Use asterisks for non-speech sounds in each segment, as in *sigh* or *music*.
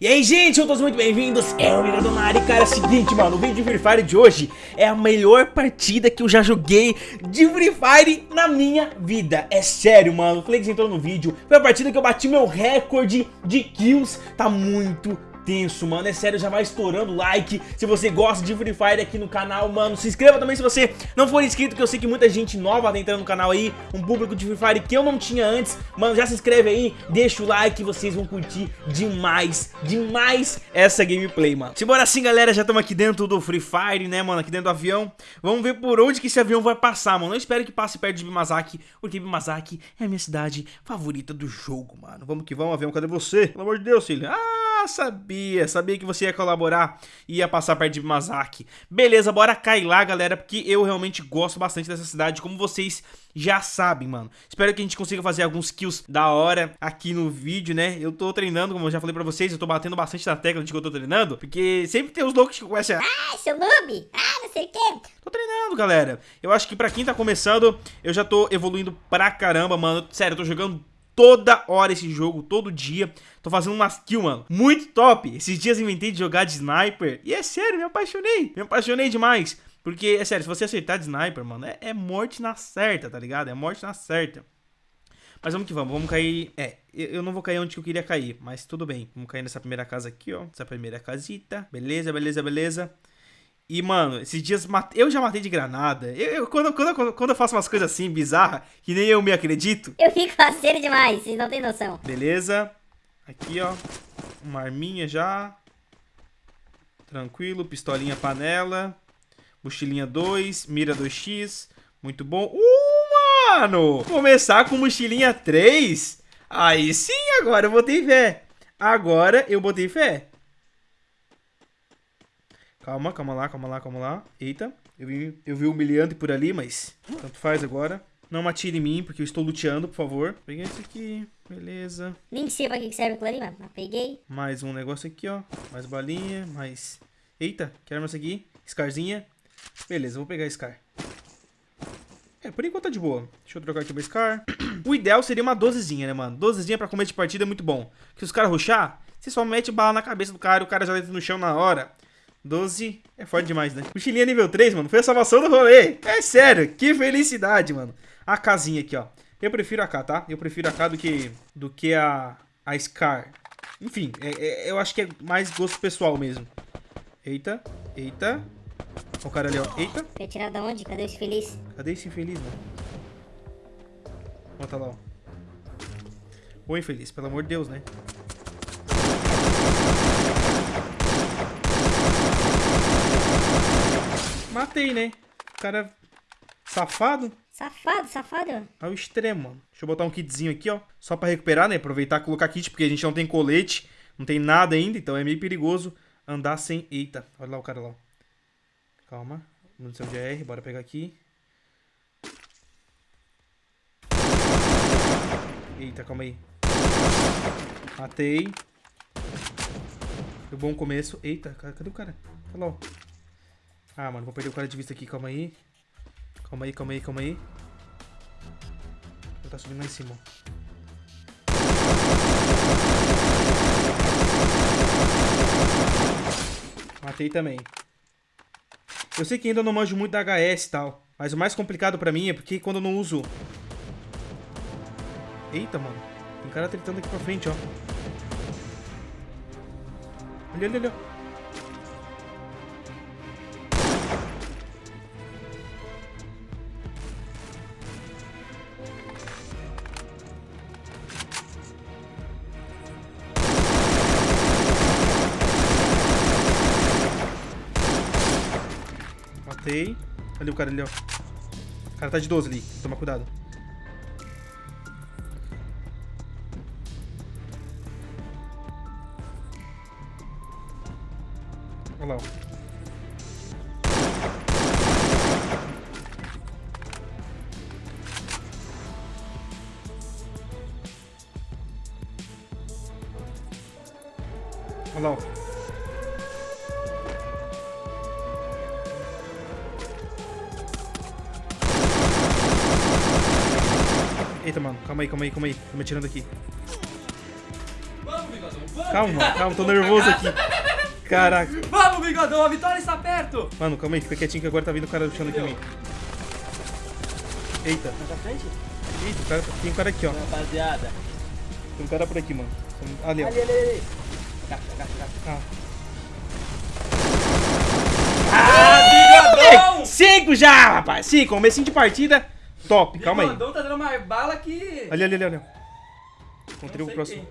E aí, gente, todos muito bem-vindos, é o Mira Donari, cara, é o seguinte, mano, o vídeo de Free Fire de hoje é a melhor partida que eu já joguei de Free Fire na minha vida, é sério, mano, o Flex entrou no vídeo, foi a partida que eu bati meu recorde de kills, tá muito tenso, mano. É sério, já vai estourando like se você gosta de Free Fire aqui no canal, mano. Se inscreva também se você não for inscrito, que eu sei que muita gente nova tá entrando no canal aí. Um público de Free Fire que eu não tinha antes. Mano, já se inscreve aí, deixa o like, vocês vão curtir demais, demais essa gameplay, mano. Simbora assim, galera, já estamos aqui dentro do Free Fire, né, mano, aqui dentro do avião. Vamos ver por onde que esse avião vai passar, mano. Eu espero que passe perto de Bimazaki, porque Bimazaki é a minha cidade favorita do jogo, mano. Vamos que vamos, avião, cadê você? Pelo amor de Deus, filho. Ah! Sabia, sabia que você ia colaborar e ia passar perto de Mazaki. Beleza, bora cair lá, galera, porque eu realmente gosto bastante dessa cidade, como vocês já sabem, mano. Espero que a gente consiga fazer alguns kills da hora aqui no vídeo, né? Eu tô treinando, como eu já falei pra vocês, eu tô batendo bastante na tecla de que eu tô treinando, porque sempre tem os loucos que começam a... Ah, seu noob! Ah, não sei o que. Tô treinando, galera. Eu acho que pra quem tá começando, eu já tô evoluindo pra caramba, mano. Sério, eu tô jogando toda hora esse jogo, todo dia. Tô fazendo umas kills, mano. Muito top. Esses dias inventei de jogar de sniper. E é sério, me apaixonei. Me apaixonei demais. Porque, é sério, se você acertar de sniper, mano, é, é morte na certa, tá ligado? É morte na certa. Mas vamos que vamos, vamos cair... É, eu não vou cair onde eu queria cair, mas tudo bem. Vamos cair nessa primeira casa aqui, ó. Essa primeira casita. Beleza, beleza, beleza. E, mano, esses dias eu já matei de granada. Eu, eu quando, quando, quando eu faço umas coisas assim, bizarras, que nem eu me acredito. Eu fico faceiro demais, vocês não tem noção. Beleza. Aqui, ó. Uma arminha já. Tranquilo. Pistolinha panela. Mochilinha 2. Mira 2x. Muito bom. Uh, mano! Começar com mochilinha 3. Aí sim, agora eu botei fé. Agora eu botei fé. Calma, calma lá, calma lá, calma lá. Eita, eu vi, eu vi humilhante por ali, mas tanto faz agora. Não atire em mim, porque eu estou luteando, por favor. Peguei esse aqui, beleza. Nem sei pra que serve aquilo ali, mas peguei. Mais um negócio aqui, ó. Mais balinha, mais... Eita, quero mais aqui. Scarzinha. Beleza, vou pegar Scar. É, por enquanto tá de boa. Deixa eu trocar aqui o Scar. *clears throat* o ideal seria uma dozezinha, né, mano? Dozezinha pra comer de partida é muito bom. Que os caras ruxar, você só mete bala na cabeça do cara e o cara já entra no chão na hora. 12 é forte demais, né? Mochilinha nível 3, mano, foi a salvação do rolê. É sério, que felicidade, mano. A casinha aqui, ó. Eu prefiro a K, tá? Eu prefiro a K do que, do que a, a Scar. Enfim, é, é, eu acho que é mais gosto pessoal mesmo. Eita, eita. Olha o cara ali, ó. Eita. Foi tirar da onde? Cadê esse infeliz? Cadê esse infeliz, mano? Bota lá, ó. Ô, infeliz, pelo amor de Deus, né? Matei, né? O cara safado. Safado, safado. Ao extremo, mano. Deixa eu botar um kitzinho aqui, ó. Só pra recuperar, né? Aproveitar e colocar kit, porque a gente não tem colete. Não tem nada ainda, então é meio perigoso andar sem... Eita, olha lá o cara lá. Calma. Munição de AR, bora pegar aqui. Eita, calma aí. Matei. Foi bom começo. Eita, cadê o cara? Olha lá, ó. Ah, mano, vou perder o cara de vista aqui. Calma aí. Calma aí, calma aí, calma aí. Ele tá subindo lá em cima, Matei também. Eu sei que ainda não manjo muito da HS e tal. Mas o mais complicado pra mim é porque quando eu não uso... Eita, mano. Tem cara tritando aqui pra frente, ó. Olha, olha, olha. Matei. Ali o cara ali, ó. O cara tá de 12 ali. Toma cuidado. Olha lá, ó. Eita, mano. Calma aí, calma aí, calma aí. Tô me atirando aqui. Calma, mano, calma, tô nervoso aqui. Caraca. Vamos, bigodão, a vitória está perto. Mano, calma aí, fica quietinho que agora tá vindo o cara do chão aqui em mim. Eita, Mais pra frente? eita, cara, tem um cara aqui, ó. Rapaziada. Tem um cara por aqui, mano. Ali, ó. Ali, ali, ali. Agacha, agacha, agacha. Ah. Ah, bigodão! Cinco já, rapaz. Cinco, comecinho de partida. Top, calma aí. Bigodão tá dando mais bala que... Ali, ali, ali, ali. Encontrei o próximo.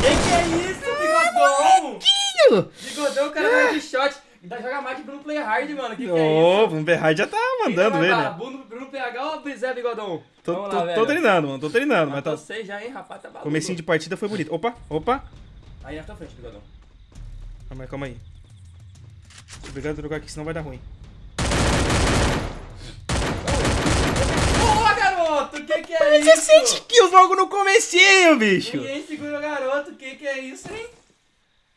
Que que é isso, bigodão? Quinho! Bigodão, o cara vai de shot. Ainda joga mais que Bruno Play Hard, mano. Que que é Ô, isso? o Berhard já tá mandando ele, né? Bruno, Bruno PH ou Brizé, bigodão? Tô, Vamos tô- lá, tô treinando, mano. Tô treinando, mas tá. seis já, hein, rapaz, tá maluco. Comecinho de partida foi bonito. Opa, opa. Aí na tua frente, bigodão. Calma aí, calma aí. Obrigado por jogar aqui, senão vai dar ruim. Boa, garoto! Que que é isso? 17 kills logo no comecinho, bicho. Ninguém segura o garoto. Que que é isso, hein?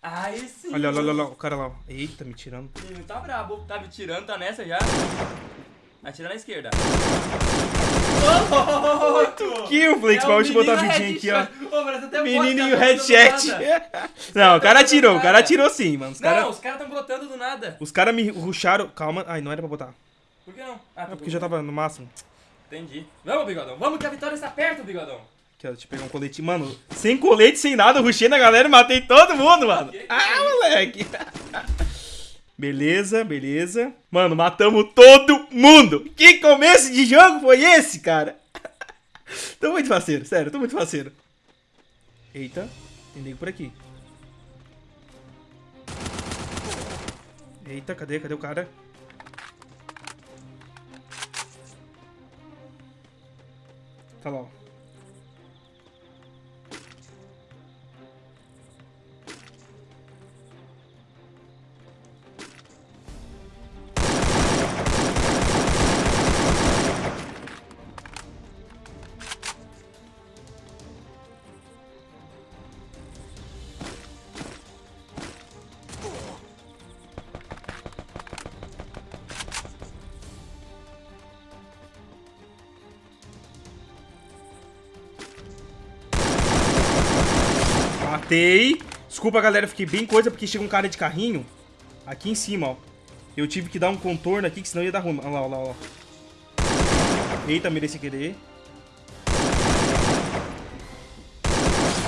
Aí sim. Olha, olha, olha, olha, o cara lá. ó. Eita, me tirando. O menino tá brabo. Tá me tirando, tá nessa já. Atira na esquerda. Oito Kill, Flix, pra eu botar a vidinha aqui, ó. Menino e o headset. *laughs* Não, o cara atirou, o cara atirou sim, mano. Os Não, caras os caras tão brotando do nada. os cara me rusharam. Calma. Ai, não era pra botar. Por que não? Ah, É porque já tava no máximo. Entendi. Vamos, bigodão. Vamos que a vitória está perto, bigodão. Deixa eu pegar um colete. Mano, sem colete, sem nada, eu rushei na galera e matei todo mundo, mano. Ah, moleque. *laughs* Beleza, beleza. Mano, matamos todo mundo. Que começo de jogo foi esse, cara? *laughs* tô muito faceiro, sério, tô muito faceiro. Eita, tem nego por aqui. Eita, cadê? Cadê o cara? Tá lá, Matei. Desculpa, galera, fiquei bem coisa porque chega um cara de carrinho aqui em cima, ó. Eu tive que dar um contorno aqui, que senão ia dar ruim. Olha lá, olha lá, olha lá. Eita, querer.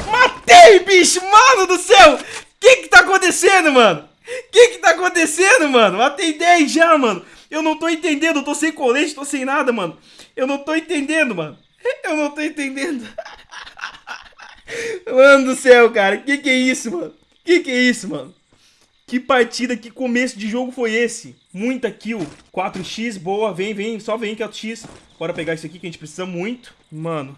Matei, bicho! Mano do céu! Que que tá acontecendo, mano? Que que tá acontecendo, mano? Matei 10 já, mano. Eu não tô entendendo, eu tô sem colete, tô sem nada, mano. Eu não tô entendendo, mano. Eu não tô entendendo. *laughs* Mano do céu, cara. Que que é isso, mano? Que que é isso, mano? Que partida, que começo de jogo foi esse? Muita kill. 4x, boa. Vem, vem. Só vem que é 4x. Bora pegar isso aqui que a gente precisa muito. Mano.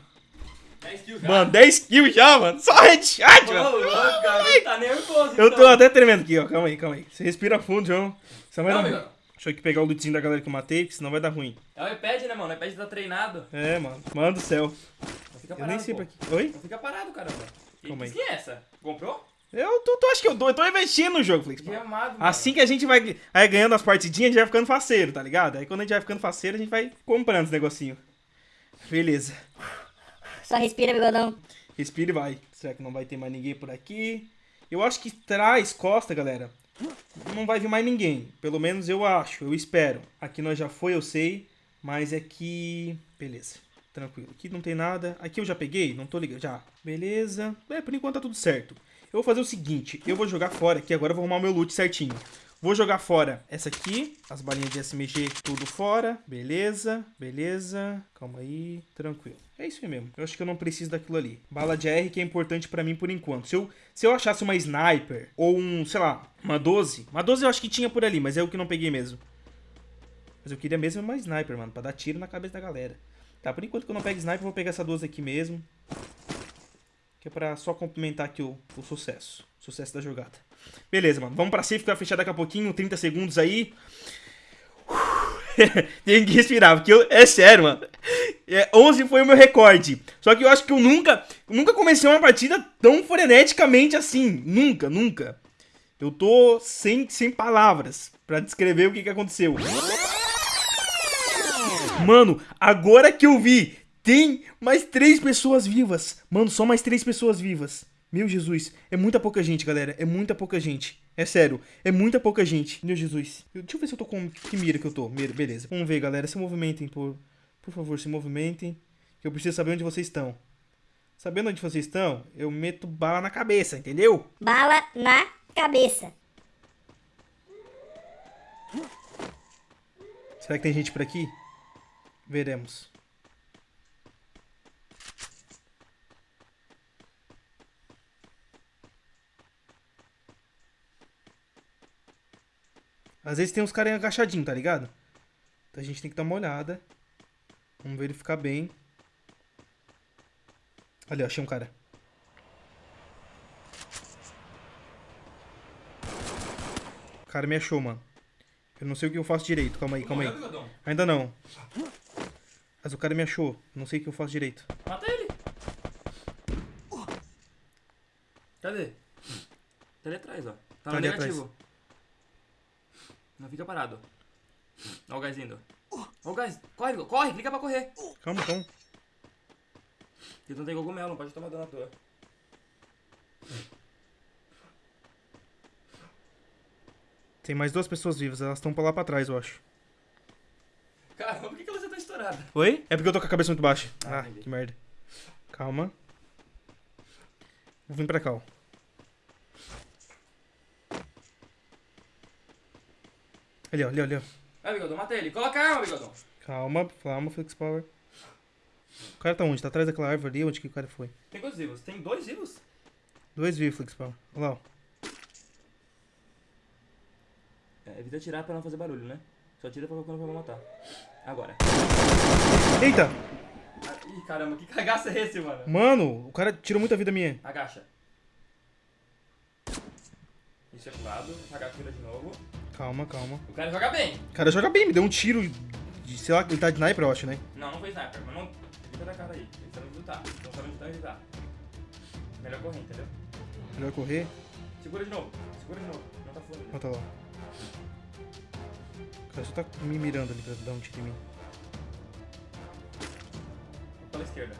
10 kills já. Mano, 10 kills já, mano. Só headshot, Ô, mano. louco, garoto, tá nervoso, Eu então. tô até tremendo aqui, ó. Calma aí, calma aí. Você respira fundo, João. Senão vai Não, dar. Deixa eu aqui pegar o lootzinho da galera que eu matei, que senão vai dar ruim. É o iPad, né, mano? O iPad tá treinado. É, mano. Mano do céu. Fica Eu parado, nem sei pô. pra quê. Oi? Não fica parado, caramba. E Calma que aí. skin é essa? Comprou? Eu tô, tô- acho que eu dou. Eu tô investindo no jogo, Flix. Que amado, mano. Assim que a gente vai, vai ganhando as partidinhas, a gente vai ficando faceiro, tá ligado? Aí quando a gente vai ficando faceiro, a gente vai comprando esse negocinho. Beleza. Só respira, bigodão. Respira e vai. Será que não vai ter mais ninguém por aqui? Eu acho que trás, costa, galera. Não vai vir mais ninguém. Pelo menos eu acho, eu espero. Aqui nós já foi, eu sei. Mas é que. Beleza. Tranquilo. Aqui não tem nada. Aqui eu já peguei? Não tô ligado. Já. Beleza. É, por enquanto tá tudo certo. Eu vou fazer o seguinte. Eu vou jogar fora aqui. Agora eu vou arrumar o meu loot certinho. Vou jogar fora essa aqui. As balinhas de SMG, tudo fora. Beleza. Beleza. Calma aí. Tranquilo. É isso aí mesmo. Eu acho que eu não preciso daquilo ali. Bala de AR que é importante pra mim por enquanto. Se eu, se eu achasse uma sniper ou um, sei lá, uma 12. Uma 12 eu acho que tinha por ali, mas é o que não peguei mesmo. Mas eu queria mesmo uma sniper, mano, pra dar tiro na cabeça da galera. Tá, por enquanto que eu não pego sniper, vou pegar essa 12 aqui mesmo. Que é pra só complementar aqui o, o sucesso. O sucesso da jogada. Beleza, mano. Vamos pra safe que vai fechar daqui a pouquinho, 30 segundos aí. *laughs* Tem que respirar, porque eu, é sério, mano. É, 11 foi o meu recorde. Só que eu acho que eu nunca, nunca comecei uma partida tão freneticamente assim. Nunca, nunca. Eu tô sem, sem palavras pra descrever o que, que aconteceu. Mano, agora que eu vi Tem mais três pessoas vivas. Mano, só mais três pessoas vivas. Meu Jesus, é muita pouca gente, galera. É muita pouca gente. É sério, é muita pouca gente. Meu Jesus. Deixa eu ver se eu tô com. Que mira que eu tô. Mira, beleza. Vamos ver, galera. Se movimentem, por, por favor, se movimentem. Que eu preciso saber onde vocês estão. Sabendo onde vocês estão, eu meto bala na cabeça, entendeu? Bala na cabeça. Será que tem gente por aqui? Veremos. Às vezes tem uns caras agachadinhos, tá ligado? Então a gente tem que dar uma olhada. Vamos verificar bem. Ali, ó, achei um cara. O cara me achou, mano. Eu não sei o que eu faço direito. Calma aí, calma aí. Ainda não. Mas o cara me achou. Não sei o que eu faço direito. Mata ele. Cadê? Tá ali atrás, ó. Tá Tá no ali negativo. Não fica parado. Ó o gás indo. Ó o gás. Corre, corre, clica pra correr. Calma, calma. Ele não tem cogumelo, não pode tomar dano à toa. Tem mais duas pessoas vivas. Elas estão pra lá pra trás, eu acho. Caramba, por que, estourada? Oi? É porque eu tô com a cabeça muito baixa. Ah, Ah, que merda. Calma. Vou vir pra cá, ó. Ali, ó, ali, ó, ali, ó. Vai, bigodão, mata ele. Coloca a arma, bigodão. Calma, calma, Flex Power. O cara tá onde? Tá atrás daquela árvore ali? Onde que o cara foi? Tem quantos vivos? Tem dois vivos? Dois vivos, Flex Power. Olha lá, ó. É, evita atirar pra não fazer barulho, né? Só tira pra quando vai matar. Agora. Eita! Ah, ih, caramba, que cagaço é esse, mano? Mano, o cara tirou muita vida minha. Agacha. Isso é pro lado. Agacha vira de novo. Calma, calma. O cara joga bem. O cara joga bem, me deu um tiro de, sei lá, ele tá de sniper, eu acho, né? Não, não foi sniper, mas não. Evita da cara aí. Eles sabem lutar. Não sabem lutar e evitar. Melhor correr, entendeu? Melhor correr. Segura de novo. Segura de novo. Não tá fluindo. Ó, tá lá. Só tá me mirando ali pra dar um tiro em mim. Pela esquerda.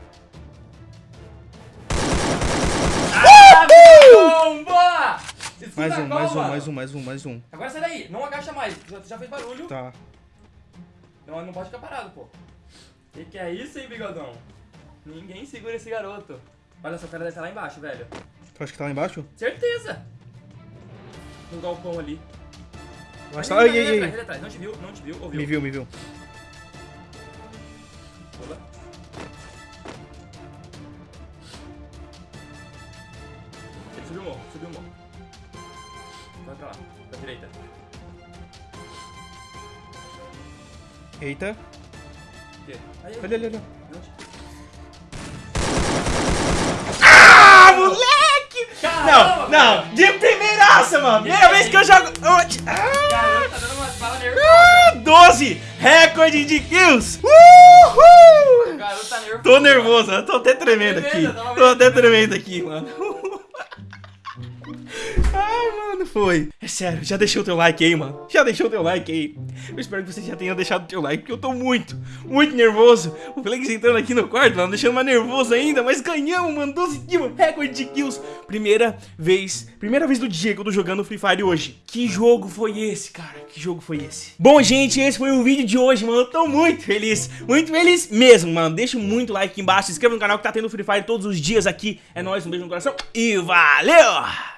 Ah, bomba! Escuta Mais um, mais um, mais um, mais um, mais um. Agora sai daí. Não agacha mais. Já, já fez barulho. Tá. Não, não pode ficar parado, pô. Que que é isso, hein, bigodão? Ninguém segura esse garoto. Olha só, o cara deve estar lá embaixo, velho. Tu acha que tá lá embaixo? Certeza! No galpão ali. Que tá... Ai, ai, ai. ali atrás. Não te viu, não te viu, ouviu. Me viu, me viu. Ele subiu o morro, subiu o morro. Vai pra lá, pra direita. Eita. O quê? Aí, aí. Ali, ali, ali. Não te- Ah, moleque! Caramba, Não, não. De primeiraça, mano. Primeira vez que eu jogo... Ah, Garoto, tá dando umas balas nervosas. ah, 12. Recorde de kills. Uhul. Garoto tá nervoso. Tô nervoso, tô até tremendo aqui. Tô até tremendo aqui, mano, foi. É sério, já deixou o teu like aí, mano. Já deixou o teu like aí. Eu espero que você já tenha deixado o teu like, porque eu tô muito, muito nervoso. O Flex entrando aqui no quarto, mano, deixando mais nervoso ainda. Mas ganhamos, mano, 12 kills, recorde de kills. Primeira vez, primeira vez do dia que eu tô jogando Free Fire hoje. Que jogo foi esse, cara? Que jogo foi esse? Bom, gente, esse foi o vídeo de hoje, mano. Eu tô muito feliz, muito feliz mesmo, mano. Deixa muito like aqui embaixo, se inscreva no canal que tá tendo Free Fire todos os dias aqui. É nóis, um beijo no coração e valeu!